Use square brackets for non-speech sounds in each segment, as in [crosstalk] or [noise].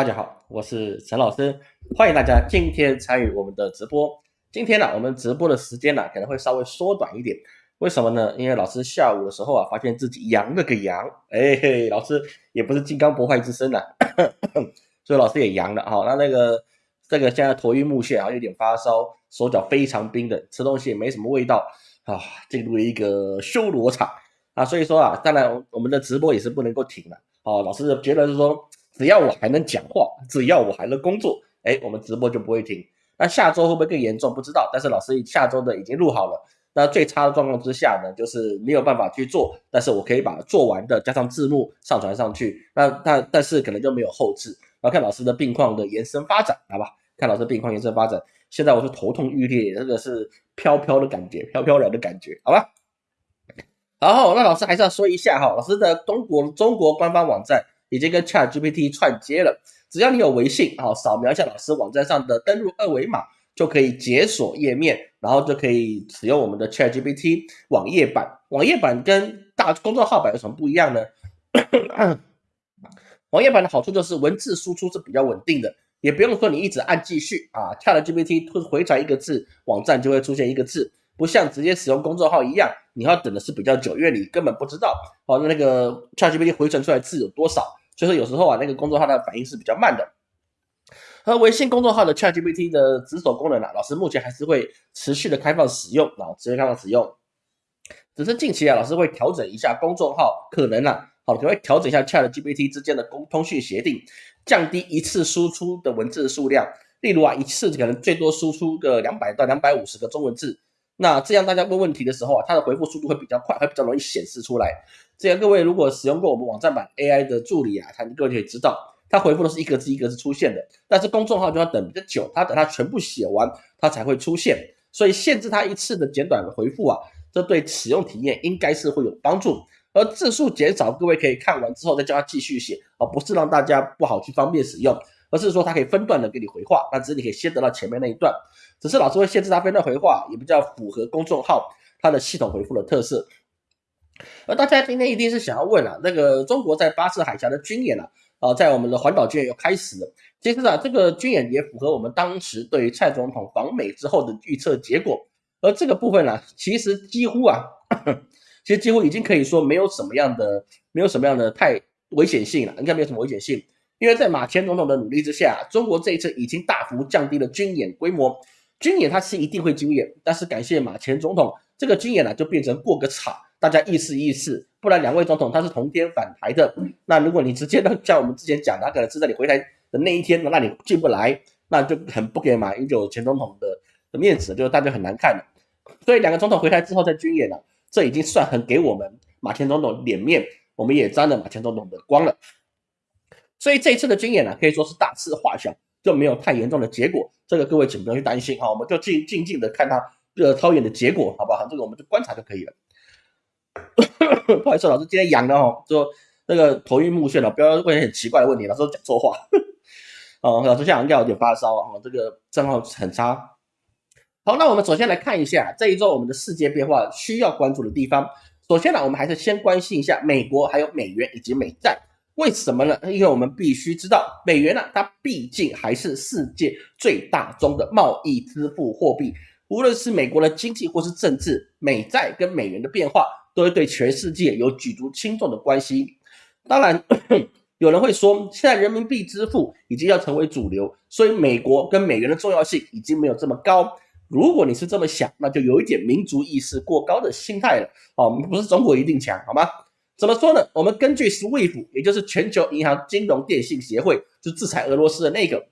大家好，我是陈老师，欢迎大家今天参与我们的直播。今天呢，我们直播的时间呢可能会稍微缩短一点，为什么呢？因为老师下午的时候啊，发现自己阳了个阳，[laughs] 哎嘿，老师也不是金刚不坏之身呐，所以老师也阳了哈。那那个这个现在头晕目眩啊，有点发烧，手脚非常冰冷，吃东西也没什么味道啊，进入一个修罗场啊。所以说啊，当然我们的直播也是不能够停了。哦，老师觉得是说，只要我还能讲话，只要我还能工作，哎，我们直播就不会停。那下周会不会更严重？不知道。但是老师下周的已经录好了。那最差的状况之下呢，就是没有办法去做，但是我可以把做完的加上字幕上传上去。那但但是可能就没有后置。然后看老师的病况的延伸发展，好吧？看老师病况延伸发展。现在我是头痛欲裂，真的是飘飘的感觉，飘飘然的感觉，好吧？然后，那老师还是要说一下哈，老师的中国中国官方网站已经跟 Chat GPT 串接了，只要你有微信啊，扫描一下老师网站上的登录二维码，就可以解锁页面，然后就可以使用我们的 Chat GPT 网页版。网页版跟大公众号版有什么不一样呢？[coughs] 网页版的好处就是文字输出是比较稳定的，也不用说你一直按继续啊，Chat GPT 回传一个字，网站就会出现一个字。不像直接使用公众号一样，你要等的是比较久，因为你根本不知道哦，那个 ChatGPT 回传出来字有多少，所以说有时候啊，那个公众号的反应是比较慢的。而微信公众号的 ChatGPT 的值守功能啊，老师目前还是会持续的开放使用啊，持续开放使用。只是近期啊，老师会调整一下公众号，可能啊，好，可能会调整一下 ChatGPT 之间的公通讯协定，降低一次输出的文字数量，例如啊，一次可能最多输出个两百到两百五十个中文字。那这样大家问问题的时候啊，它的回复速度会比较快，会比较容易显示出来。这样各位如果使用过我们网站版 AI 的助理啊，他各位可以知道，它回复都是一个字一个字出现的。但是公众号就要等比较久，它等它全部写完，它才会出现。所以限制它一次的简短的回复啊，这对使用体验应该是会有帮助。而字数减少，各位可以看完之后再叫它继续写，而不是让大家不好去方便使用。而是说它可以分段的给你回话，那只是你可以先得到前面那一段，只是老师会限制它分段回话，也比较符合公众号它的系统回复的特色。而大家今天一定是想要问啊，那个中国在巴士海峡的军演啊，啊，在我们的环岛军演又开始了。其实啊，这个军演也符合我们当时对于蔡总统访美之后的预测结果。而这个部分呢，其实几乎啊，[coughs] 其实几乎已经可以说没有什么样的，没有什么样的太危险性了，应该没有什么危险性。因为在马前总统的努力之下，中国这一次已经大幅降低了军演规模。军演它是一定会军演，但是感谢马前总统，这个军演呢就变成过个场，大家意思意思。不然两位总统他是同天返台的，那如果你直接像我们之前讲，他可能是在你回台的那一天，那你进不来，那就很不给马英九前总统的的面子，就大家很难看的。所以两个总统回台之后再军演了，这已经算很给我们马前总统脸面，我们也沾了马前总统的光了。所以这一次的军演呢，可以说是大事化小，就没有太严重的结果。这个各位请不用去担心哈，我们就静静静的看他这操演的结果，好不好？这个我们就观察就可以了。[coughs] 不好意思，老师今天阳了哦，就那个头晕目眩了，不要问很奇怪的问题，老师讲错话。[laughs] 哦，老师现在应该有点发烧啊，这个状况很差。好，那我们首先来看一下这一周我们的世界变化需要关注的地方。首先呢，我们还是先关心一下美国、还有美元以及美债。为什么呢？因为我们必须知道，美元呢，它毕竟还是世界最大宗的贸易支付货币。无论是美国的经济或是政治，美债跟美元的变化，都会对全世界有举足轻重的关系。当然，[clears throat] 有人会说，现在人民币支付已经要成为主流，所以美国跟美元的重要性已经没有这么高。如果你是这么想，那就有一点民族意识过高的心态了。哦，不是中国一定强，好吗？怎么说呢？我们根据 SWIFT，也就是全球银行金融电信协会，就制裁俄罗斯的那个，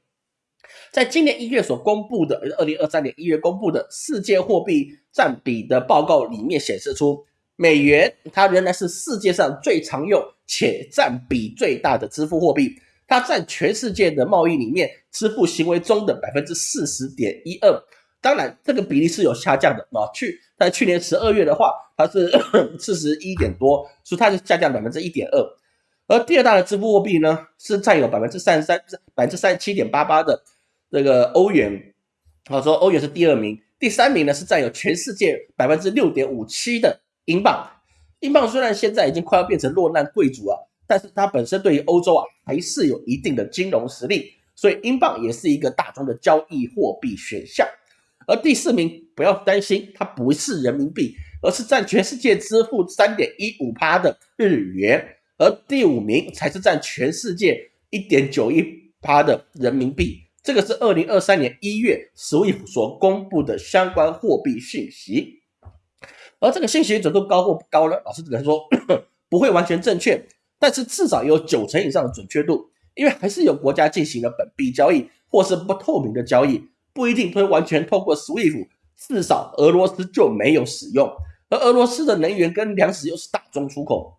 在今年一月所公布的，二零二三年一月公布的世界货币占比的报告里面显示出，美元它仍然是世界上最常用且占比最大的支付货币，它占全世界的贸易里面支付行为中的百分之四十点一二。当然，这个比例是有下降的啊。去在去年十二月的话，它是 [coughs] 四十一点多，所以它是下降百分之一点二。而第二大的支付货币呢，是占有百分之三十三，百分之三十七点八八的这个欧元。好，说欧元是第二名，第三名呢是占有全世界百分之六点五七的英镑。英镑虽然现在已经快要变成落难贵族啊，但是它本身对于欧洲啊还是有一定的金融实力，所以英镑也是一个大宗的交易货币选项。而第四名不要担心，它不是人民币，而是占全世界支付三点一五趴的日元，而第五名才是占全世界一点九一趴的人民币。这个是二零二三年一月 SWIFT 所公布的相关货币信息，而这个信息准度高或不高呢？老师只能说 [coughs] 不会完全正确，但是至少有九成以上的准确度，因为还是有国家进行了本币交易或是不透明的交易，不一定会完全透过 SWIFT，至少俄罗斯就没有使用，而俄罗斯的能源跟粮食又是大宗出口，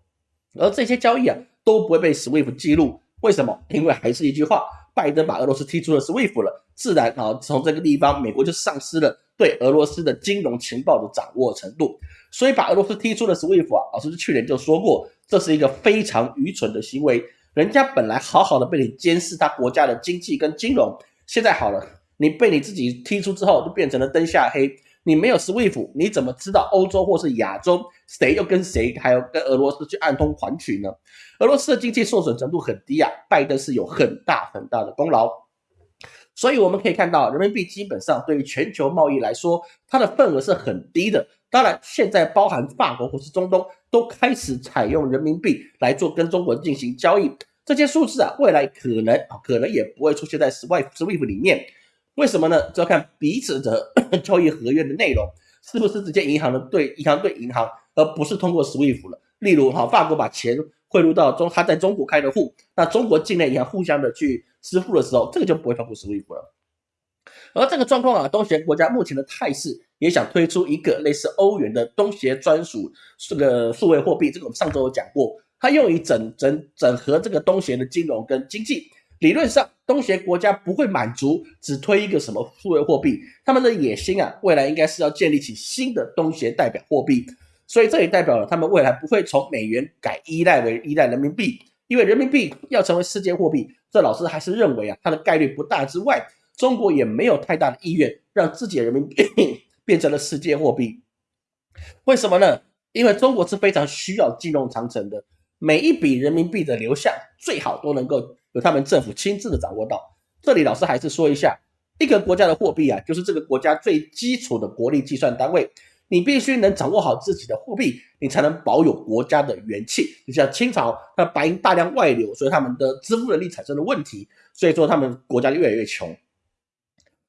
而这些交易啊都不会被 SWIFT 记录，为什么？因为还是一句话。拜登把俄罗斯踢出了 SWIFT 了，自然啊，从这个地方，美国就丧失了对俄罗斯的金融情报的掌握程度，所以把俄罗斯踢出了 SWIFT 啊，老师去年就说过，这是一个非常愚蠢的行为。人家本来好好的被你监视他国家的经济跟金融，现在好了，你被你自己踢出之后，就变成了灯下黑。你没有 SWIFT，你怎么知道欧洲或是亚洲谁又跟谁，还有跟俄罗斯去暗通款曲呢？俄罗斯的经济受损程度很低啊，拜登是有很大很大的功劳。所以我们可以看到，人民币基本上对于全球贸易来说，它的份额是很低的。当然，现在包含法国或是中东都开始采用人民币来做跟中国进行交易，这些数字啊，未来可能啊，可能也不会出现在 SWIFT SWIFT 里面。为什么呢？就要看彼此的 [coughs] 交易合约的内容是不是直接银行的对银行对银行，而不是通过 SWIFT 了。例如，哈，法国把钱汇入到中，他在中国开的户，那中国境内银行互相的去支付的时候，这个就不会通过 SWIFT 了。而这个状况啊，东协国家目前的态势也想推出一个类似欧元的东协专属这个数位货币，这个我们上周有讲过，它用于整整整合这个东协的金融跟经济。理论上，东协国家不会满足只推一个什么数位货币，他们的野心啊，未来应该是要建立起新的东协代表货币。所以这也代表了他们未来不会从美元改依赖为依赖人民币，因为人民币要成为世界货币，这老师还是认为啊，它的概率不大。之外，中国也没有太大的意愿让自己的人民币 [laughs] 变成了世界货币。为什么呢？因为中国是非常需要金融长城的，每一笔人民币的流向最好都能够。由他们政府亲自的掌握到。这里老师还是说一下，一个国家的货币啊，就是这个国家最基础的国力计算单位。你必须能掌握好自己的货币，你才能保有国家的元气。就像清朝，它白银大量外流，所以他们的支付能力产生了问题，所以说他们国家越来越穷。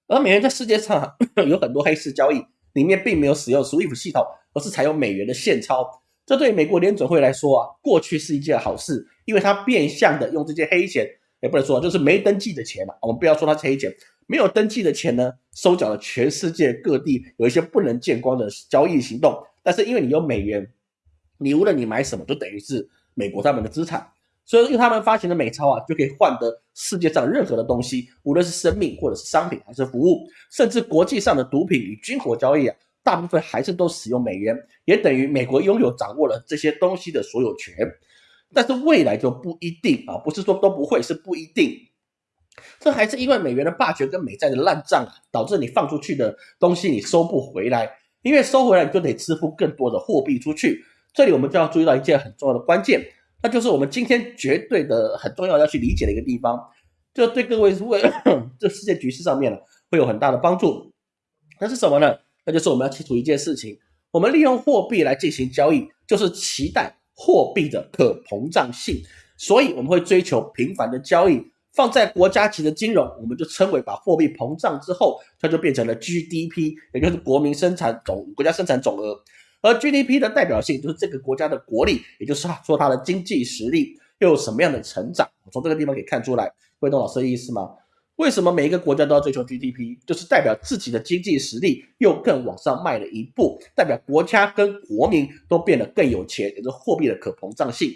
而美元在世界上 [laughs] 有很多黑市交易，里面并没有使用 SWIFT 系统，而是采用美元的现钞。这对美国联准会来说啊，过去是一件好事。因为它变相的用这些黑钱，也不能说就是没登记的钱嘛，我们不要说它是黑钱，没有登记的钱呢，收缴了全世界各地有一些不能见光的交易行动。但是因为你有美元，你无论你买什么，就等于是美国他们的资产，所以用他们发行的美钞啊，就可以换得世界上任何的东西，无论是生命或者是商品还是服务，甚至国际上的毒品与军火交易啊，大部分还是都使用美元，也等于美国拥有掌握了这些东西的所有权。但是未来就不一定啊，不是说都不会，是不一定。这还是因为美元的霸权跟美债的烂账啊，导致你放出去的东西你收不回来，因为收回来你就得支付更多的货币出去。这里我们就要注意到一件很重要的关键，那就是我们今天绝对的很重要要去理解的一个地方，就对各位为这世界局势上面呢会有很大的帮助。那是什么呢？那就是我们要清楚一件事情，我们利用货币来进行交易，就是期待。货币的可膨胀性，所以我们会追求频繁的交易。放在国家级的金融，我们就称为把货币膨胀之后，它就变成了 GDP，也就是国民生产总国家生产总额。而 GDP 的代表性就是这个国家的国力，也就是说它的经济实力又有什么样的成长。从这个地方可以看出来，会懂老师的意思吗？为什么每一个国家都要追求 GDP？就是代表自己的经济实力又更往上迈了一步，代表国家跟国民都变得更有钱，也就是货币的可膨胀性。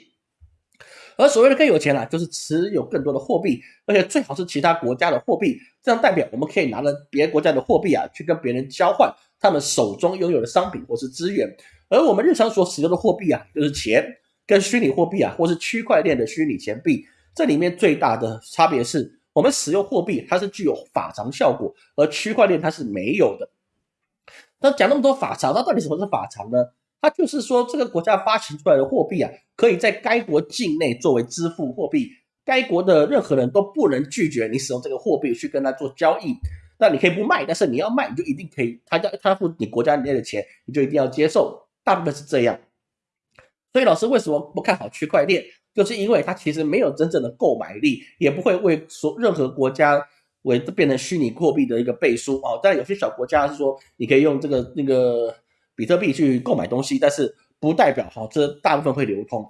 而所谓的更有钱啊，就是持有更多的货币，而且最好是其他国家的货币，这样代表我们可以拿着别国家的货币啊，去跟别人交换他们手中拥有的商品或是资源。而我们日常所使用的货币啊，就是钱，跟虚拟货币啊，或是区块链的虚拟钱币，这里面最大的差别是。我们使用货币，它是具有法偿效果，而区块链它是没有的。那讲那么多法偿，那到底什么是法偿呢？它就是说这个国家发行出来的货币啊，可以在该国境内作为支付货币，该国的任何人都不能拒绝你使用这个货币去跟他做交易。那你可以不卖，但是你要卖，你就一定可以，他要他付你国家内的钱，你就一定要接受。大部分是这样。所以老师为什么不看好区块链？就是因为它其实没有真正的购买力，也不会为所任何国家为变成虚拟货币的一个背书哦。但有些小国家是说你可以用这个那个比特币去购买东西，但是不代表哈这大部分会流通。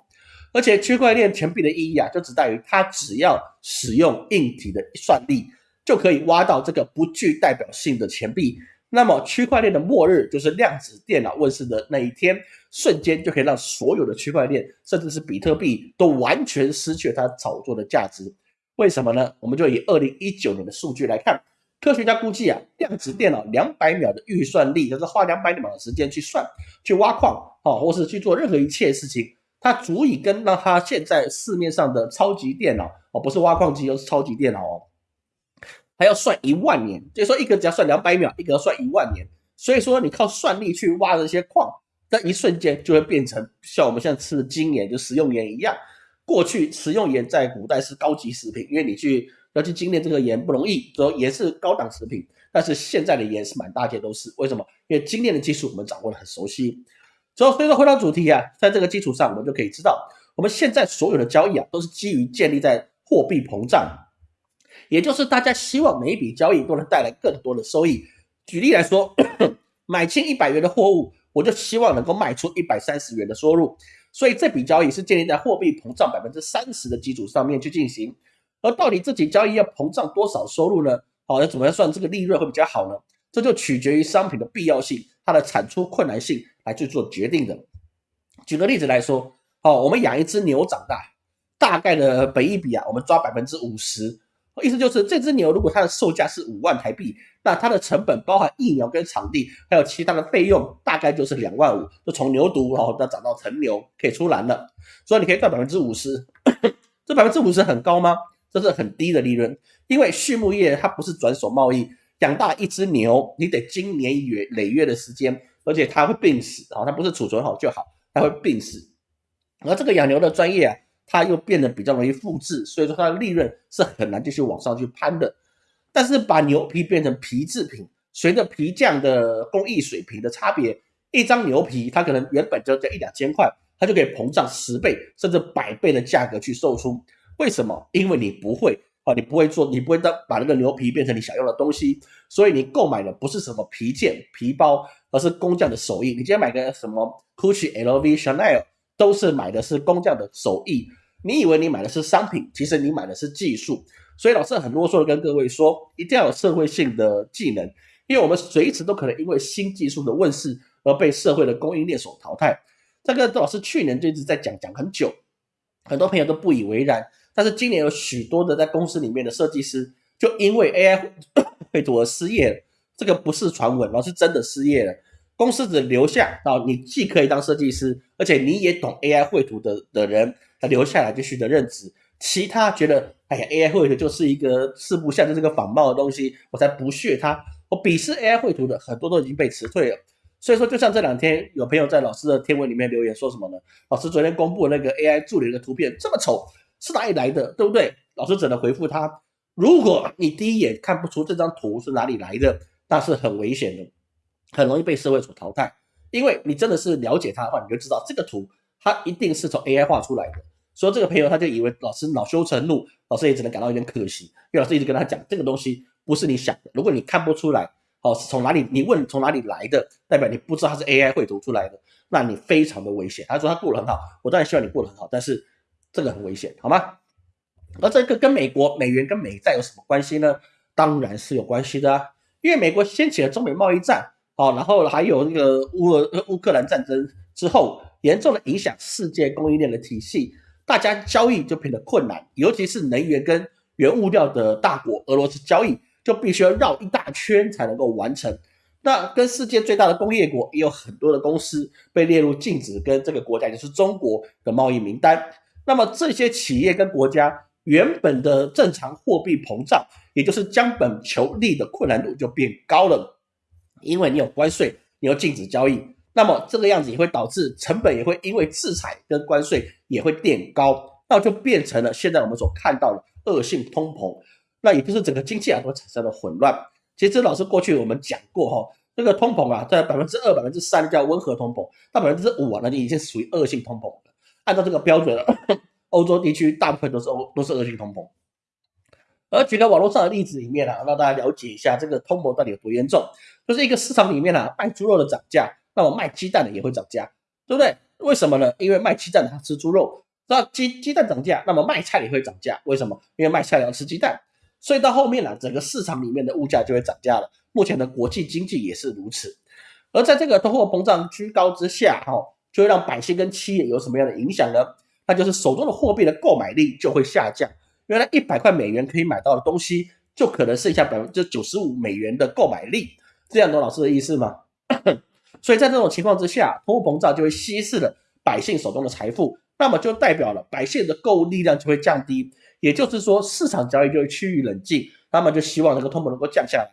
而且区块链钱币的意义啊，就只在于它只要使用硬体的算力，就可以挖到这个不具代表性的钱币。那么区块链的末日就是量子电脑问世的那一天，瞬间就可以让所有的区块链，甚至是比特币都完全失去它炒作的价值。为什么呢？我们就以二零一九年的数据来看，科学家估计啊，量子电脑两百秒的预算力，就是花两百秒的时间去算、去挖矿啊，或是去做任何一切事情，它足以跟让它现在市面上的超级电脑哦，不是挖矿机，而是超级电脑哦。还要算一万年，就是说一个只要算两百秒，一个要算一万年。所以说你靠算力去挖这些矿，在一瞬间就会变成像我们现在吃的精盐，就食用盐一样。过去食用盐在古代是高级食品，因为你去要去精炼这个盐不容易，所以盐是高档食品。但是现在的盐是满大街都是，为什么？因为精炼的技术我们掌握的很熟悉。所以所以说回到主题啊，在这个基础上，我们就可以知道，我们现在所有的交易啊，都是基于建立在货币膨胀。也就是大家希望每一笔交易都能带来更多的收益。举例来说，[coughs] 买进一百元的货物，我就希望能够卖出一百三十元的收入。所以这笔交易是建立在货币膨胀百分之三十的基础上面去进行。而到底这笔交易要膨胀多少收入呢？好，要怎么样算这个利润会比较好呢？这就取决于商品的必要性、它的产出困难性来去做决定的。举个例子来说，好，我们养一只牛长大，大概的本益比啊，我们抓百分之五十。意思就是，这只牛如果它的售价是五万台币，那它的成本包含疫苗跟场地，还有其他的费用，大概就是两万五。就从牛犊，然后到长到成牛，可以出栏了。所以你可以赚百分之五十，这百分之五十很高吗？这是很低的利润，因为畜牧业它不是转手贸易，养大一只牛，你得经年月累月的时间，而且它会病死啊，它不是储存好就好，它会病死。而这个养牛的专业啊。它又变得比较容易复制，所以说它的利润是很难继续往上去攀的。但是把牛皮变成皮制品，随着皮匠的工艺水平的差别，一张牛皮它可能原本就在一两千块，它就可以膨胀十倍甚至百倍的价格去售出。为什么？因为你不会啊，你不会做，你不会当把那个牛皮变成你想要的东西，所以你购买的不是什么皮件、皮包，而是工匠的手艺。你今天买个什么 Gucci、LV、Chanel。都是买的是工匠的手艺，你以为你买的是商品，其实你买的是技术。所以老师很啰嗦的跟各位说，一定要有社会性的技能，因为我们随时都可能因为新技术的问世而被社会的供应链所淘汰。这个老师去年就一直在讲讲很久，很多朋友都不以为然。但是今年有许多的在公司里面的设计师，就因为 AI 绘图而失业。这个不是传闻，老师真的失业了。公司只留下啊，你既可以当设计师，而且你也懂 AI 绘图的的人，他留下来继续的任职。其他觉得，哎呀，AI 绘图就是一个四不像，就是个仿冒的东西，我才不屑他。我鄙视 AI 绘图的很多都已经被辞退了。所以说，就像这两天有朋友在老师的天文里面留言说什么呢？老师昨天公布那个 AI 助理的图片这么丑，是哪里来的？对不对？老师只能回复他：如果你第一眼看不出这张图是哪里来的，那是很危险的。很容易被社会所淘汰，因为你真的是了解他的话，你就知道这个图它一定是从 AI 画出来的。所以这个朋友他就以为老师恼羞成怒，老师也只能感到有点可惜，因为老师一直跟他讲这个东西不是你想的。如果你看不出来，哦，是从哪里？你问从哪里来的，代表你不知道它是 AI 绘图出来的，那你非常的危险。他说他过得很好，我当然希望你过得很好，但是这个很危险，好吗？而这个跟美国美元跟美债有什么关系呢？当然是有关系的啊，因为美国掀起了中美贸易战。好，然后还有那个乌俄乌克兰战争之后，严重的影响世界供应链的体系，大家交易就变得困难，尤其是能源跟原物料的大国俄罗斯交易，就必须要绕一大圈才能够完成。那跟世界最大的工业国也有很多的公司被列入禁止跟这个国家，就是中国的贸易名单。那么这些企业跟国家原本的正常货币膨胀，也就是将本求利的困难度就变高了。因为你有关税，你有禁止交易，那么这个样子也会导致成本也会因为制裁跟关税也会变高，那就变成了现在我们所看到的恶性通膨，那也就是整个经济啊都产生了混乱。其实老师过去我们讲过哈，这个通膨啊在百分之二、百分之三叫温和通膨，到百分之五啊那就已经属于恶性通膨了。按照这个标准，[coughs] 欧洲地区大部分都是欧都是恶性通膨。而举个网络上的例子里面啊，让大家了解一下这个通膨到底有多严重。就是一个市场里面啊，卖猪肉的涨价，那么卖鸡蛋的也会涨价，对不对？为什么呢？因为卖鸡蛋的他吃猪肉，那鸡鸡蛋涨价，那么卖菜也会涨价。为什么？因为卖菜要吃鸡蛋，所以到后面呢，整个市场里面的物价就会涨价了。目前的国际经济也是如此。而在这个通货膨胀居高之下，哈，就会让百姓跟企业有什么样的影响呢？那就是手中的货币的购买力就会下降。原来一百块美元可以买到的东西，就可能剩下百分之九十五美元的购买力，这样懂老师的意思吗？[clears throat] 所以在这种情况之下，通货膨胀就会稀释了百姓手中的财富，那么就代表了百姓的购物力量就会降低，也就是说市场交易就会趋于冷静，那么就希望这个通膨能够降下来。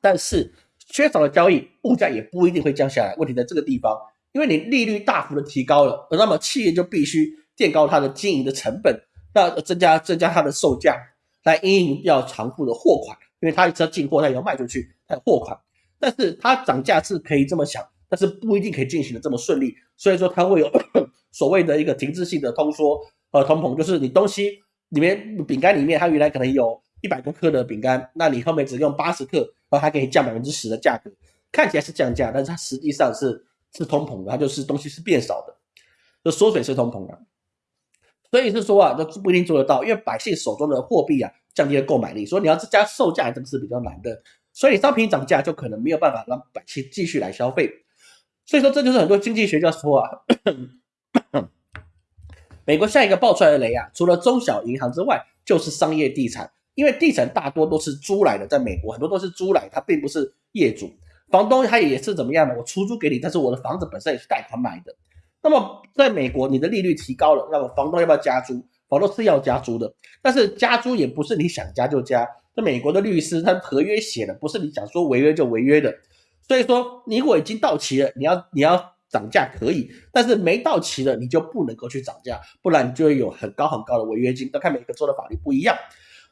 但是缺少了交易，物价也不一定会降下来。问题在这个地方，因为你利率大幅的提高了，那么企业就必须垫高它的经营的成本。那增加增加它的售价，来应要偿付的货款，因为它要进货，它也要卖出去，它有货款。但是它涨价是可以这么想，但是不一定可以进行的这么顺利。所以说它会有 [coughs] 所谓的一个停滞性的通缩和通膨，就是你东西里面饼干里面它原来可能有一百多克的饼干，那你后面只用八十克，然后它给你降百分之十的价格，看起来是降价，但是它实际上是是通膨的，它就是东西是变少的，就缩水是通膨的。所以是说啊，这不一定做得到，因为百姓手中的货币啊降低了购买力，所以你要增加售价，这个是比较难的。所以商品涨价就可能没有办法让百姓继续来消费。所以说这就是很多经济学家说啊，[coughs] 美国下一个爆出来的雷啊，除了中小银行之外，就是商业地产，因为地产大多都是租来的，在美国很多都是租来，它并不是业主，房东他也是怎么样的，我出租给你，但是我的房子本身也是贷款买的。那么，在美国，你的利率提高了，那么房东要不要加租？房东是要加租的，但是加租也不是你想加就加。那美国的律师，他合约写的不是你想说违约就违约的。所以说，你如果已经到期了，你要你要涨价可以，但是没到期了，你就不能够去涨价，不然你就会有很高很高的违约金。要看每个州的法律不一样。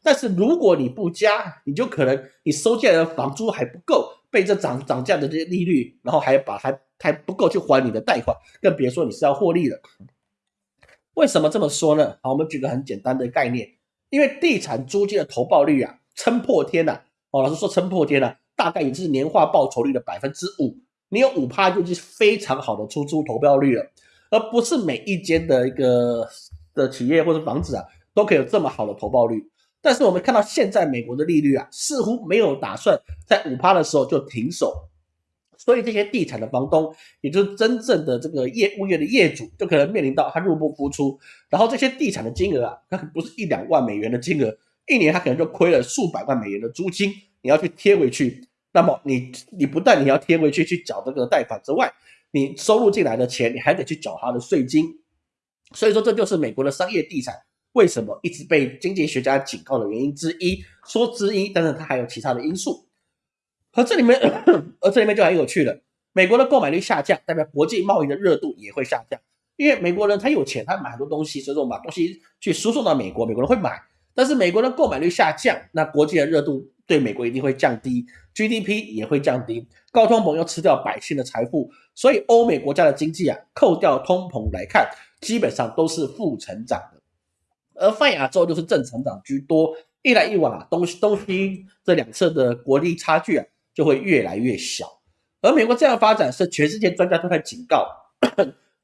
但是如果你不加，你就可能你收进来的房租还不够，被这涨涨价的这些利率，然后还把还。还不够去还你的贷款，更别说你是要获利了。为什么这么说呢？好，我们举个很简单的概念，因为地产租金的投报率啊，撑破天呐！哦，老师说撑破天了，大概也就是年化报酬率的百分之五。你有五趴，就是非常好的出租投标率了，而不是每一间的一个的企业或者房子啊，都可以有这么好的投报率。但是我们看到现在美国的利率啊，似乎没有打算在五趴的时候就停手。所以这些地产的房东，也就是真正的这个业物业的业主，就可能面临到他入不敷出。然后这些地产的金额啊，它不是一两万美元的金额，一年他可能就亏了数百万美元的租金，你要去贴回去。那么你你不但你要贴回去去缴这个贷款之外，你收入进来的钱，你还得去缴他的税金。所以说这就是美国的商业地产为什么一直被经济学家警告的原因之一。说之一，但是它还有其他的因素。而这里面，[coughs] 而这里面就很有趣了。美国的购买力下降，代表国际贸易的热度也会下降。因为美国人他有钱，他买很多东西，所以说我们把东西去输送到美国，美国人会买。但是美国的购买力下降，那国际的热度对美国一定会降低，GDP 也会降低。高通膨要吃掉百姓的财富，所以欧美国家的经济啊，扣掉通膨来看，基本上都是负成长的。而泛亚洲就是正成长居多，一来一往啊，东西东西这两侧的国力差距啊。就会越来越小，而美国这样发展是全世界专家都在警告，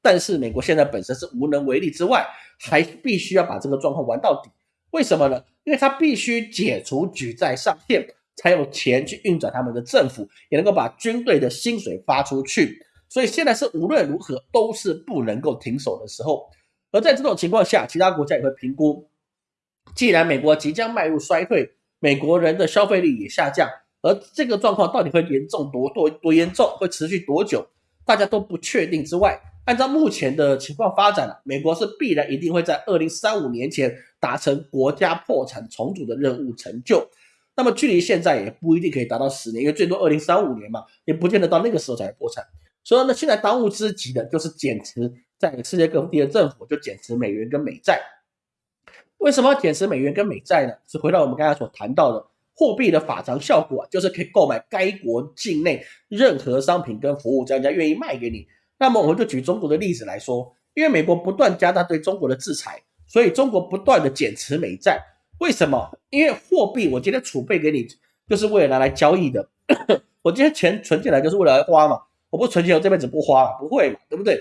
但是美国现在本身是无能为力之外，还必须要把这个状况玩到底。为什么呢？因为他必须解除举债上限，才有钱去运转他们的政府，也能够把军队的薪水发出去。所以现在是无论如何都是不能够停手的时候。而在这种情况下，其他国家也会评估，既然美国即将迈入衰退，美国人的消费力也下降。而这个状况到底会严重多多多严重，会持续多久，大家都不确定。之外，按照目前的情况发展美国是必然一定会在二零三五年前达成国家破产重组的任务成就。那么距离现在也不一定可以达到十年，因为最多二零三五年嘛，也不见得到那个时候才会破产。所以呢，现在当务之急的就是减持在世界各地的政府就减持美元跟美债。为什么要减持美元跟美债呢？是回到我们刚才所谈到的货币的法偿效果，就是可以购买该国境内任何商品跟服务，只要人家愿意卖给你。那么我们就举中国的例子来说，因为美国不断加大对中国的制裁，所以中国不断的减持美债。为什么？因为货币我今天储备给你，就是为了拿来交易的。[coughs] 我今天钱存进来就是为了来花嘛，我不存钱我这辈子不花，不会嘛，对不对？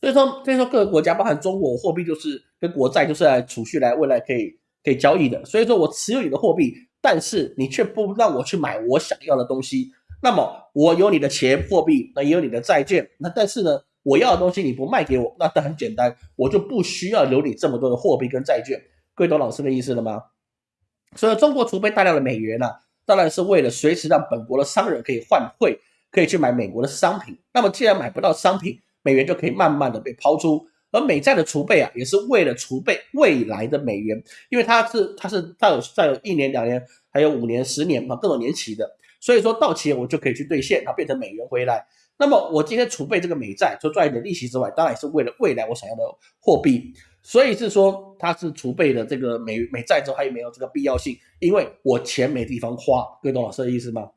所以说，所以说各个国家，包含中国，货币就是跟国债就是来储蓄来未来可以可以交易的。所以说我持有你的货币，但是你却不让我去买我想要的东西，那么我有你的钱货币，那也有你的债券，那但是呢，我要的东西你不卖给我，那很简单，我就不需要留你这么多的货币跟债券。各位懂老师的意思了吗？所以中国储备大量的美元呢？当然是为了随时让本国的商人可以换汇，可以去买美国的商品。那么既然买不到商品，美元就可以慢慢的被抛出。而美债的储备啊，也是为了储备未来的美元，因为它是它是它有再有一年、两年，还有五年、十年啊各种年期的。所以说到期我就可以去兑现，然后变成美元回来。那么我今天储备这个美债，除赚一点利息之外，当然也是为了未来我想要的货币。所以是说，它是储备的这个美美债之后，它也没有这个必要性，因为我钱没地方花，各位懂老师的意思吗？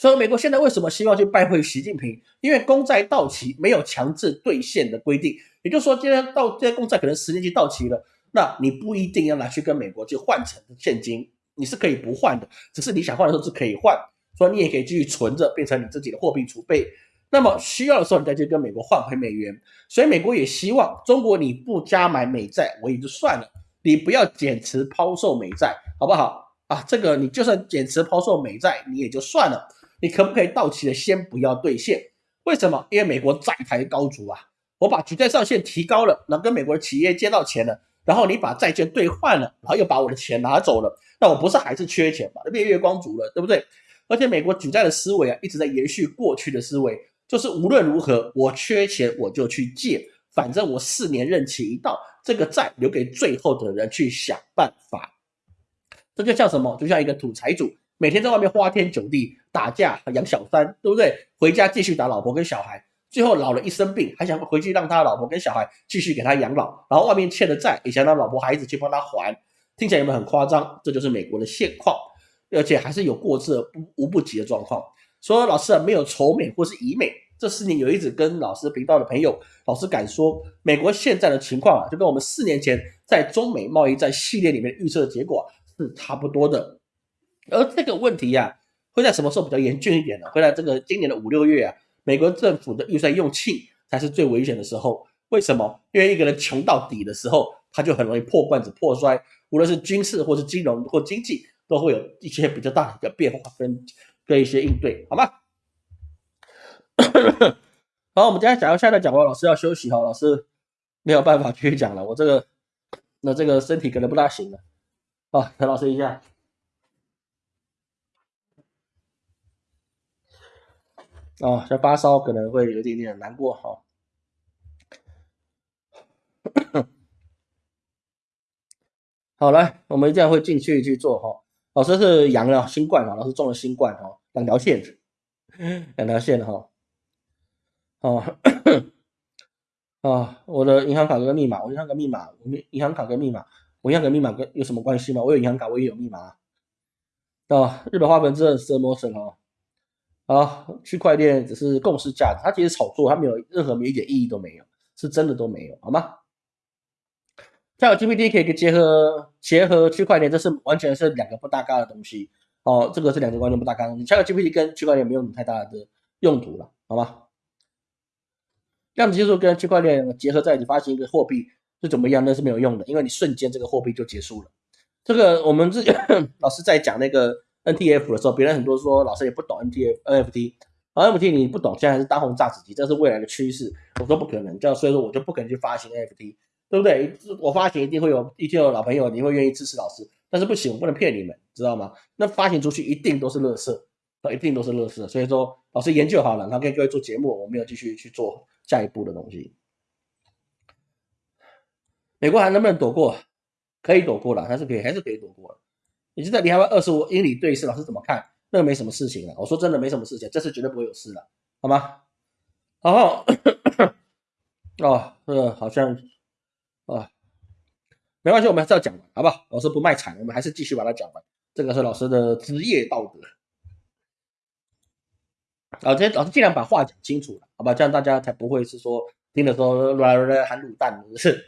所以美国现在为什么希望去拜会习近平？因为公债到期没有强制兑现的规定，也就是说，今天到这些公债可能十年期到期了，那你不一定要拿去跟美国去换成现金，你是可以不换的，只是你想换的时候是可以换，所以你也可以继续存着，变成你自己的货币储备。那么需要的时候，你再去跟美国换回美元。所以美国也希望中国你不加买美债，我也就算了，你不要减持抛售美债，好不好啊？这个你就算减持抛售美债，你也就算了，你可不可以到期了先不要兑现？为什么？因为美国债台高筑啊，我把举债上限提高了，那跟美国的企业借到钱了，然后你把债券兑换了，然后又把我的钱拿走了，那我不是还是缺钱吗？变月光族了，对不对？而且美国举债的思维啊，一直在延续过去的思维。就是无论如何，我缺钱我就去借，反正我四年任期一到，这个债留给最后的人去想办法。这就像什么？就像一个土财主，每天在外面花天酒地打架养小三，对不对？回家继续打老婆跟小孩，最后老了一生病，还想回去让他老婆跟小孩继续给他养老，然后外面欠的债也想让老婆孩子去帮他还，听起来有没有很夸张？这就是美国的现况，而且还是有过之而不无不及的状况。说老师啊，没有仇美或是以美，这四年有一直跟老师频道的朋友，老师敢说，美国现在的情况啊，就跟我们四年前在中美贸易战系列里面预测的结果是差不多的。而这个问题呀，会在什么时候比较严峻一点呢？会在这个今年的五六月啊，美国政府的预算用罄才是最危险的时候。为什么？因为一个人穷到底的时候，他就很容易破罐子破摔，无论是军事或是金融或经济，都会有一些比较大的一个变化跟。跟一些应对，好吗？[coughs] 好，我们今天讲到现在讲完，老师要休息哈，老师没有办法继续讲了，我这个那这个身体可能不大行了，好，陈老师一下，哦，这发烧可能会有一点点难过哈，好来，我们一样会进去去做哈，老师是阳了新冠哈，老师中了新冠哈。两条线，[laughs] 两条线哈，哦，啊，我的银行卡跟密码，我银行卡密码，我银行卡跟密码，我银行卡密码跟有什么关系吗？我有银行卡，我也有密码啊。日本花粉症是魔神哦，啊，区块链只是共识价值，它其实炒作，它没有任何一点意义都没有，是真的都没有，好吗？像 GPT 可以结合结合区块链，这是完全是两个不搭嘎的东西。哦，这个是两个完全不搭嘎。你 ChatGPT 跟区块链没有太大的用途了，好吗？量子技术跟区块链结合在一起发行一个货币是怎么样？那是没有用的，因为你瞬间这个货币就结束了。这个我们自己 [coughs] 老师在讲那个 NTF 的时候，别人很多说老师也不懂 NTF、NFT，NFT 你不懂，现在还是当红炸子鸡，这是未来的趋势。我说不可能，这样所以说我就不可能去发行 NFT，对不对？我发行一定会有一定有老朋友，你会愿意支持老师。但是不行，我不能骗你们，知道吗？那发行出去一定都是乐色，一定都是乐色。所以说，老师研究好了，然后跟各位做节目，我们要继续去做下一步的东西。美国还能不能躲过？可以躲过了，还是可以，还是可以躲过了。你就在离海外二十五英里对视，老师怎么看？那个没什么事情了。我说真的，没什么事情，这次绝对不会有事了，好吗？然后，[coughs] 哦，这个好像，啊，没关系，我们还是要讲完，好不好？老师不卖惨，我们还是继续把它讲完。这个是老师的职业道德。老师，老师尽量把话讲清楚了，好吧？这样大家才不会是说听的时候乱乱喊卤蛋，是。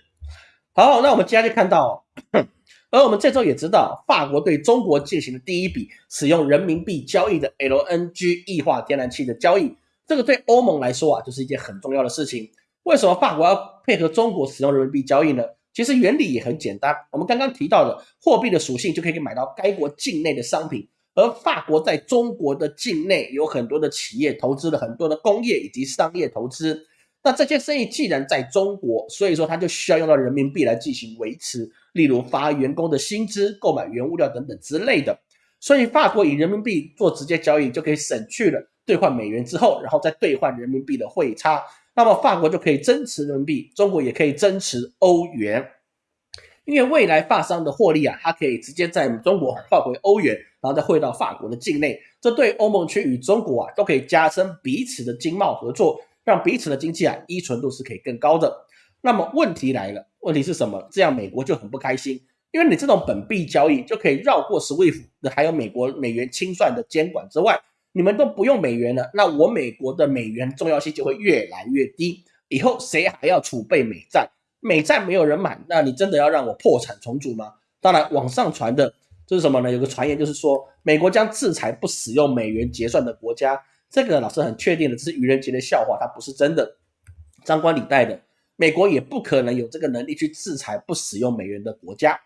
好，那我们接下来就看到，而我们这周也知道，法国对中国进行的第一笔使用人民币交易的 LNG 液化天然气的交易。这个对欧盟来说啊，就是一件很重要的事情。为什么法国要配合中国使用人民币交易呢？其实原理也很简单。我们刚刚提到的货币的属性，就可以买到该国境内的商品。而法国在中国的境内有很多的企业投资了很多的工业以及商业投资。那这些生意既然在中国，所以说它就需要用到人民币来进行维持，例如发员工的薪资、购买原物料等等之类的。所以法国以人民币做直接交易，就可以省去了。兑换美元之后，然后再兑换人民币的汇差，那么法国就可以增持人民币，中国也可以增持欧元，因为未来法商的获利啊，它可以直接在中国换回欧元，然后再汇到法国的境内，这对欧盟区与中国啊都可以加深彼此的经贸合作，让彼此的经济啊依存度是可以更高的。那么问题来了，问题是什么？这样美国就很不开心，因为你这种本币交易就可以绕过 SWIFT，还有美国美元清算的监管之外。你们都不用美元了，那我美国的美元重要性就会越来越低。以后谁还要储备美债？美债没有人买，那你真的要让我破产重组吗？当然，网上传的这是什么呢？有个传言就是说，美国将制裁不使用美元结算的国家。这个老师很确定的，这是愚人节的笑话，它不是真的。张冠李戴的，美国也不可能有这个能力去制裁不使用美元的国家。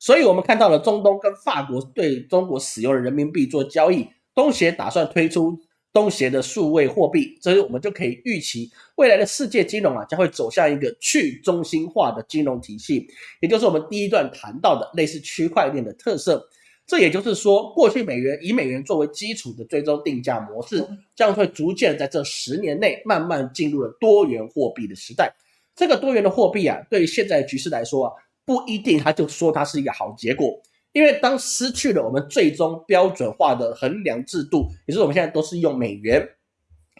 所以，我们看到了中东跟法国对中国使用人民币做交易。东协打算推出东协的数位货币，所以我们就可以预期未来的世界金融啊将会走向一个去中心化的金融体系，也就是我们第一段谈到的类似区块链的特色。这也就是说，过去美元以美元作为基础的最终定价模式，将会逐渐在这十年内慢慢进入了多元货币的时代。这个多元的货币啊，对于现在的局势来说啊，不一定它就说它是一个好结果。因为当失去了我们最终标准化的衡量制度，也就是我们现在都是用美元，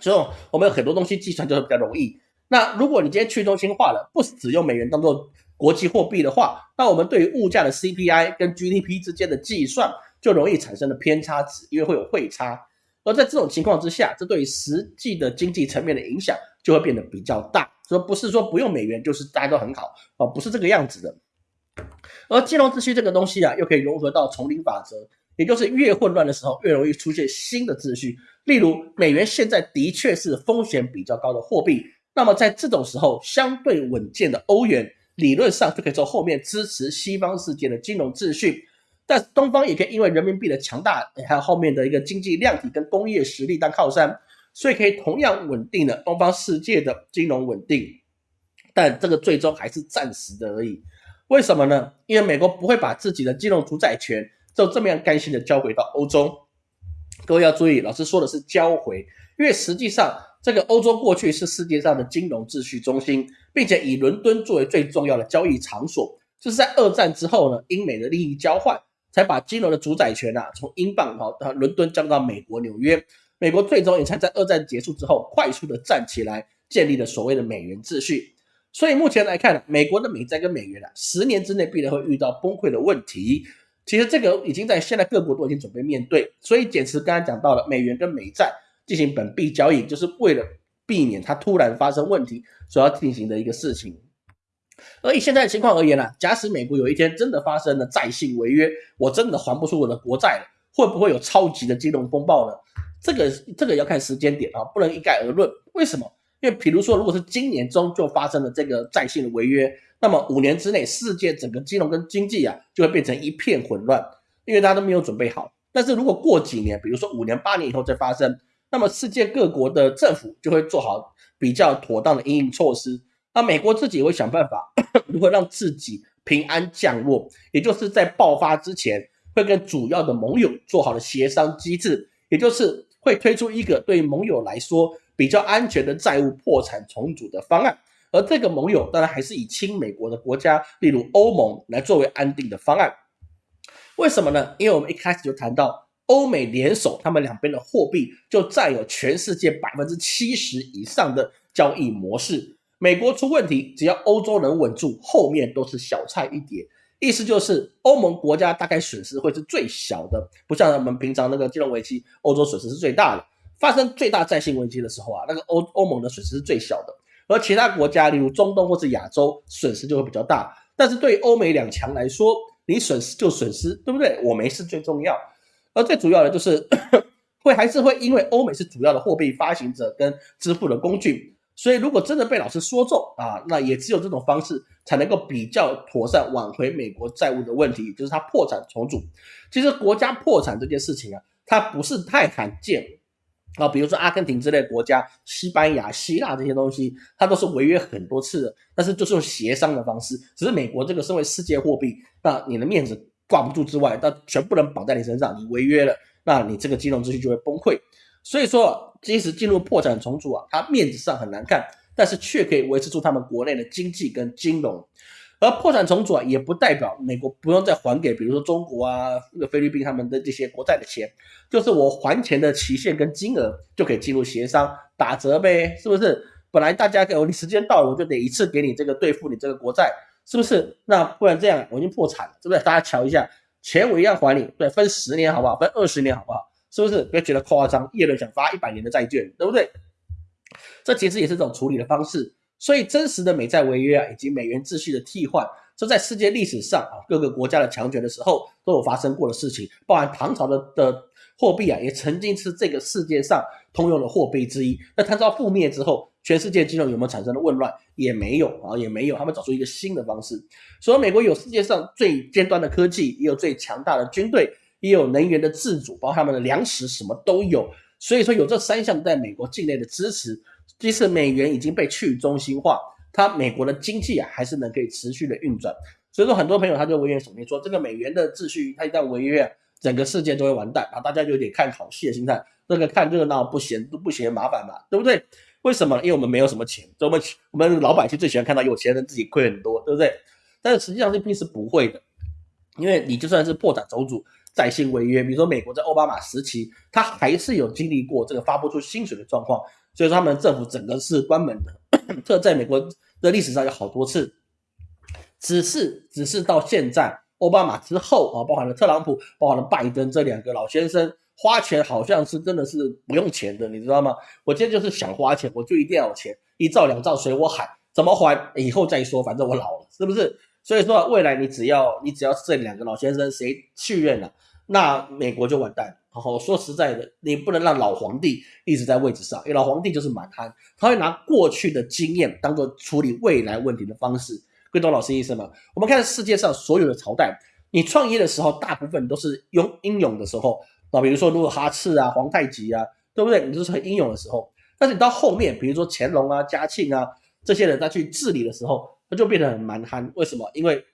所以我们有很多东西计算就会比较容易。那如果你今天去中心化了，不只用美元当做国际货币的话，那我们对于物价的 CPI 跟 GDP 之间的计算就容易产生了偏差值，因为会有汇差。而在这种情况之下，这对于实际的经济层面的影响就会变得比较大。所以不是说不用美元就是大家都很好啊，不是这个样子的。而金融秩序这个东西啊，又可以融合到丛林法则，也就是越混乱的时候，越容易出现新的秩序。例如，美元现在的确是风险比较高的货币，那么在这种时候，相对稳健的欧元，理论上就可以从后面支持西方世界的金融秩序。但东方也可以因为人民币的强大，还有后面的一个经济量体跟工业实力当靠山，所以可以同样稳定的东方世界的金融稳定。但这个最终还是暂时的而已。为什么呢？因为美国不会把自己的金融主宰权就这么样甘心的交回到欧洲。各位要注意，老师说的是交回，因为实际上这个欧洲过去是世界上的金融秩序中心，并且以伦敦作为最重要的交易场所。就是在二战之后呢，英美的利益交换，才把金融的主宰权啊从英镑到伦敦降到美国纽约。美国最终也才在二战结束之后快速的站起来，建立了所谓的美元秩序。所以目前来看，美国的美债跟美元啊，十年之内必然会遇到崩溃的问题。其实这个已经在现在各国都已经准备面对。所以减持刚才讲到了，美元跟美债进行本币交易，就是为了避免它突然发生问题所要进行的一个事情。而以现在的情况而言呢，假使美国有一天真的发生了债信违约，我真的还不出我的国债了，会不会有超级的金融风暴呢？这个这个要看时间点啊，不能一概而论。为什么？因为，比如说，如果是今年中就发生了这个在线的违约，那么五年之内，世界整个金融跟经济啊，就会变成一片混乱，因为大家都没有准备好。但是如果过几年，比如说五年、八年以后再发生，那么世界各国的政府就会做好比较妥当的应应措施。那美国自己也会想办法 [coughs] 如何让自己平安降落，也就是在爆发之前，会跟主要的盟友做好了协商机制，也就是会推出一个对盟友来说。比较安全的债务破产重组的方案，而这个盟友当然还是以亲美国的国家，例如欧盟来作为安定的方案。为什么呢？因为我们一开始就谈到欧美联手，他们两边的货币就占有全世界百分之七十以上的交易模式。美国出问题，只要欧洲能稳住，后面都是小菜一碟。意思就是欧盟国家大概损失会是最小的，不像我们平常那个金融危机，欧洲损失是最大的。发生最大债性危机的时候啊，那个欧欧盟的损失是最小的，而其他国家，例如中东或是亚洲，损失就会比较大。但是对欧美两强来说，你损失就损失，对不对？我没事最重要。而最主要的就是会还是会因为欧美是主要的货币发行者跟支付的工具，所以如果真的被老师说中啊，那也只有这种方式才能够比较妥善挽回美国债务的问题，就是它破产重组。其实国家破产这件事情啊，它不是太罕见。啊，比如说阿根廷之类国家、西班牙、希腊这些东西，它都是违约很多次的，但是就是用协商的方式。只是美国这个身为世界货币，那你的面子挂不住之外，那全部人绑在你身上，你违约了，那你这个金融秩序就会崩溃。所以说，即使进入破产重组啊，它面子上很难看，但是却可以维持住他们国内的经济跟金融。而破产重组啊，也不代表美国不用再还给，比如说中国啊、菲律宾他们的这些国债的钱，就是我还钱的期限跟金额就可以进入协商打折呗，是不是？本来大家给我你时间到了，我就得一次给你这个兑付你这个国债，是不是？那不然这样我已经破产了，是不是？大家瞧一下，钱我一样还你，对，分十年好不好？分二十年好不好？是不是？不要觉得夸张，叶伦想发一百年的债券，对不对？这其实也是一种处理的方式。所以，真实的美债违约啊，以及美元秩序的替换，这在世界历史上啊，各个国家的强权的时候都有发生过的事情。包含唐朝的的货币啊，也曾经是这个世界上通用的货币之一。那唐朝覆灭之后，全世界金融有没有产生的混乱？也没有啊，也没有。他们找出一个新的方式。所以，美国有世界上最尖端的科技，也有最强大的军队，也有能源的自主，包括他们的粮食什么都有。所以说，有这三项在美国境内的支持。即使美元已经被去中心化，它美国的经济啊还是能可以持续的运转。所以说，很多朋友他就危言耸听说，这个美元的秩序它一旦违约，整个世界都会完蛋啊！大家就有点看好戏的心态，那个看热闹不嫌不嫌麻烦嘛，对不对？为什么？因为我们没有什么钱，我们我们老百姓最喜欢看到有钱人自己亏很多，对不对？但是实际上这并是不会的，因为你就算是破产重组、再信违约，比如说美国在奥巴马时期，他还是有经历过这个发不出薪水的状况。所以说，他们政府整个是关门的，这在美国的历史上有好多次，只是只是到现在奥巴马之后啊，包含了特朗普，包含了拜登这两个老先生，花钱好像是真的是不用钱的，你知道吗？我今天就是想花钱，我就一定要有钱，一兆两兆随我喊，怎么还以后再说，反正我老了，是不是？所以说未来你只要你只要是这两个老先生谁去任了，那美国就完蛋。然后说实在的，你不能让老皇帝一直在位置上，因为老皇帝就是蛮憨，他会拿过去的经验当做处理未来问题的方式。各位懂老师意思吗？我们看世界上所有的朝代，你创业的时候，大部分都是用英勇的时候啊，比如说努尔哈赤啊、皇太极啊，对不对？你都是很英勇的时候。但是你到后面，比如说乾隆啊、嘉庆啊这些人，他去治理的时候，他就变得很蛮憨。为什么？因为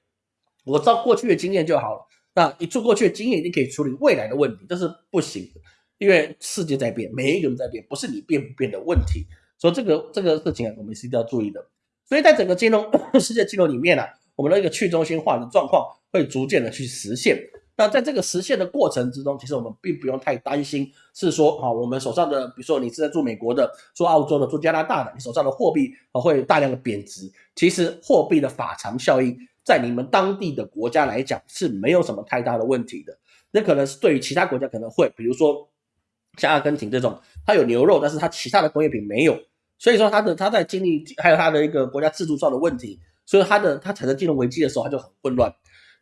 我照过去的经验就好了。那你做过去的经验你可以处理未来的问题，这是不行的，因为世界在变，每一个人在变，不是你变不变的问题。所以这个这个事情啊，我们是一定要注意的。所以在整个金融世界金融里面呢，我们的一个去中心化的状况会逐渐的去实现。那在这个实现的过程之中，其实我们并不用太担心，是说啊，我们手上的，比如说你是在做美国的、做澳洲的、做加拿大的，你手上的货币啊会大量的贬值。其实货币的法偿效应。在你们当地的国家来讲是没有什么太大的问题的，那可能是对于其他国家可能会，比如说像阿根廷这种，它有牛肉，但是它其他的工业品没有，所以说它的它在经历还有它的一个国家制度上的问题，所以它的它产生金融危机的时候它就很混乱。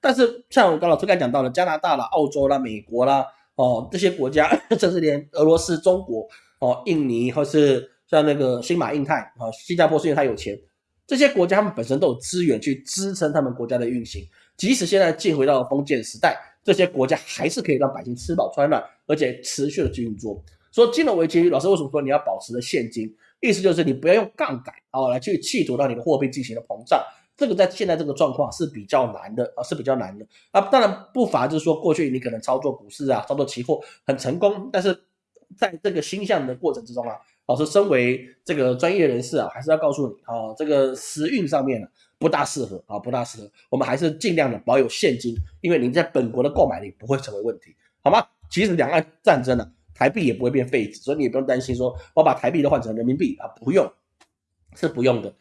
但是像我刚老师刚才讲到的加拿大啦、澳洲啦、美国啦，哦这些国家，[laughs] 甚至连俄罗斯、中国、哦印尼或是像那个新马印泰啊、新加坡，是因为它有钱。这些国家他们本身都有资源去支撑他们国家的运行，即使现在进回到了封建时代，这些国家还是可以让百姓吃饱穿暖，而且持续的去运作。说金融危机，老师为什么说你要保持的现金？意思就是你不要用杠杆啊来去企图让你的货币进行了膨胀。这个在现在这个状况是比较难的啊，是比较难的啊。当然不乏就是说过去你可能操作股市啊，操作期货很成功，但是在这个星象的过程之中啊。老师身为这个专业人士啊，还是要告诉你啊，这个时运上面呢不大适合啊，不大适合。我们还是尽量的保有现金，因为您在本国的购买力不会成为问题，好吗？即使两岸战争了，台币也不会变废纸，所以你也不用担心说我把台币都换成人民币啊，不用，是不用的。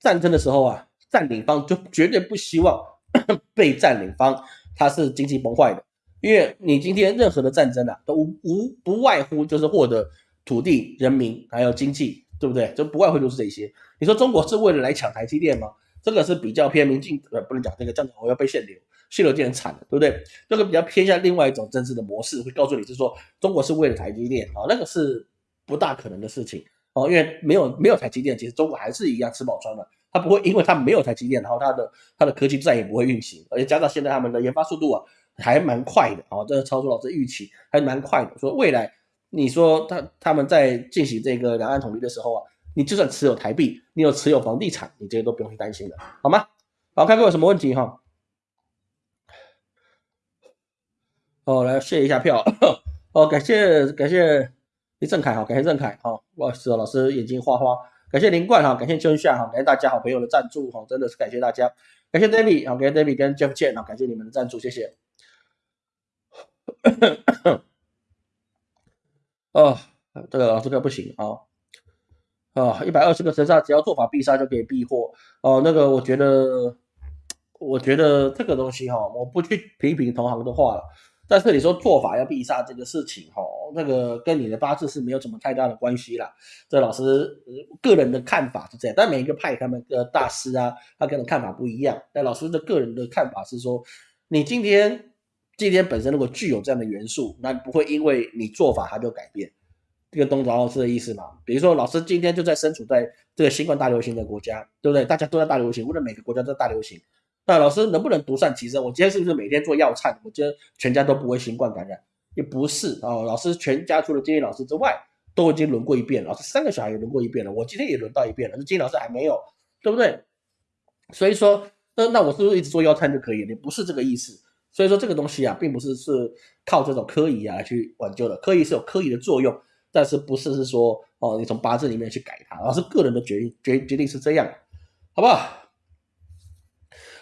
战争的时候啊，占领方就绝对不希望 [coughs] 被占领方他是经济崩坏的，因为你今天任何的战争啊，都无无不外乎就是获得土地、人民还有经济，对不对？就不外乎就是这些。你说中国是为了来抢台积电吗？这个是比较偏民进，呃，不能讲这个，这样子我要被限流，限流就很惨了，对不对？这个比较偏向另外一种政治的模式，会告诉你是说中国是为了台积电啊，那个是不大可能的事情哦，因为没有没有台积电，其实中国还是一样吃饱穿的，它不会因为它没有台积电，然后它的它的科技再也不会运行，而且加上现在他们的研发速度啊还蛮快的啊，这个超出老师预期，还蛮快的。说未来你说他他们在进行这个两岸统一的时候啊。你就算持有台币，你有持有房地产，你这些都不用去担心的，好吗？好，看各位有什么问题哈？哦，来谢一下票，哦，感谢感谢李正凯哈，感谢郑凯哈，不好意思哦，老师眼睛花花，感谢林冠哈，感谢春夏哈，感谢大家好朋友的赞助哈，真的是感谢大家，感谢 David 好，感谢 David 跟 Jeff 见啊，感谢你们的赞助，谢谢。哦，这个这个不行啊。啊，一百二十个神杀，只要做法必杀就可以避祸哦。那个，我觉得，我觉得这个东西哈，我不去评评同行的话了。但是你说做法要必杀这个事情哈，那个跟你的八字是没有什么太大的关系啦。这老师个人的看法是这样，但每一个派他们的大师啊，他跟的看法不一样。但老师的个人的看法是说，你今天今天本身如果具有这样的元素，那不会因为你做法它就改变。这个东老师的意思嘛，比如说老师今天就在身处在这个新冠大流行的国家，对不对？大家都在大流行，或者每个国家都在大流行，那老师能不能独善其身？我今天是不是每天做药膳？我今天全家都不会新冠感染？也不是啊，老师全家除了今天老师之外，都已经轮过一遍。老师三个小孩也轮过一遍了，我今天也轮到一遍了，那今天老师还没有，对不对？所以说，那那我是不是一直做药膳就可以？也不是这个意思。所以说这个东西啊，并不是是靠这种科仪啊去挽救的，科仪是有科仪的作用。但是不是是说哦，你从八字里面去改它，而是个人的决决决定是这样，好不好？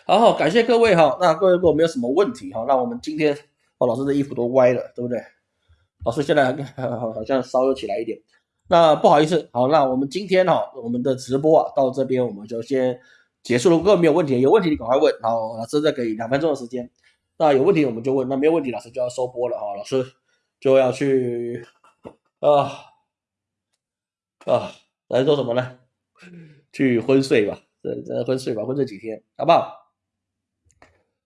好好，感谢各位哈。那各位如果没有什么问题哈，那我们今天哦，老师的衣服都歪了，对不对？老师现在好像稍微起来一点。那不好意思，好，那我们今天哈，我们的直播啊，到这边我们就先结束了。如果没有问题，有问题你赶快问。好，老师再给两分钟的时间。那有问题我们就问，那没有问题，老师就要收播了哈。老师就要去。啊啊，来做什么呢？去昏睡吧，这这昏睡吧，昏睡几天，好不好？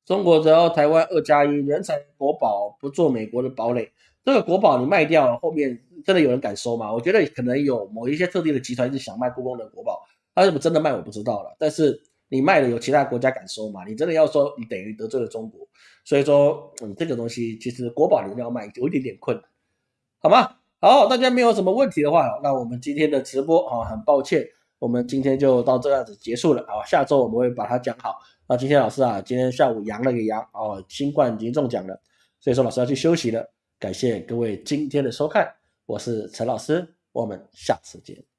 中国只要台湾二加一，人才国宝不做美国的堡垒。这个国宝你卖掉了，后面真的有人敢收吗？我觉得可能有某一些特定的集团是想卖故宫的国宝，他是不是真的卖我不知道了。但是你卖了，有其他国家敢收吗？你真的要说，你等于得罪了中国。所以说，嗯，这个东西其实国宝你要卖，有一点点困难，好吗？好，大家没有什么问题的话，那我们今天的直播啊，很抱歉，我们今天就到这样子结束了啊。下周我们会把它讲好。那今天老师啊，今天下午阳了个阳哦，新冠已经中奖了，所以说老师要去休息了。感谢各位今天的收看，我是陈老师，我们下次见。